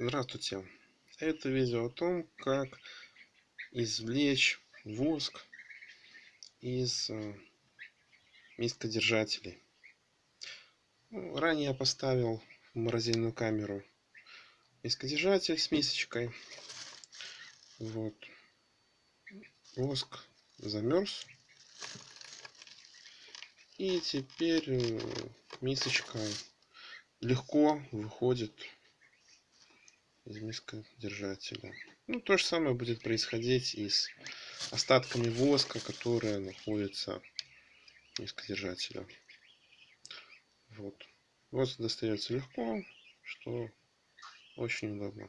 Здравствуйте! Это видео о том, как извлечь воск из э, мискодержателей. Ну, ранее я поставил в морозильную камеру мискодержатель с мисочкой. Вот. Воск замерз. И теперь э, мисочка легко выходит из мискодержателя. Ну, то же самое будет происходить и с остатками воска, которые находятся в мискодержателе. Вот. Воск достается легко, что очень удобно.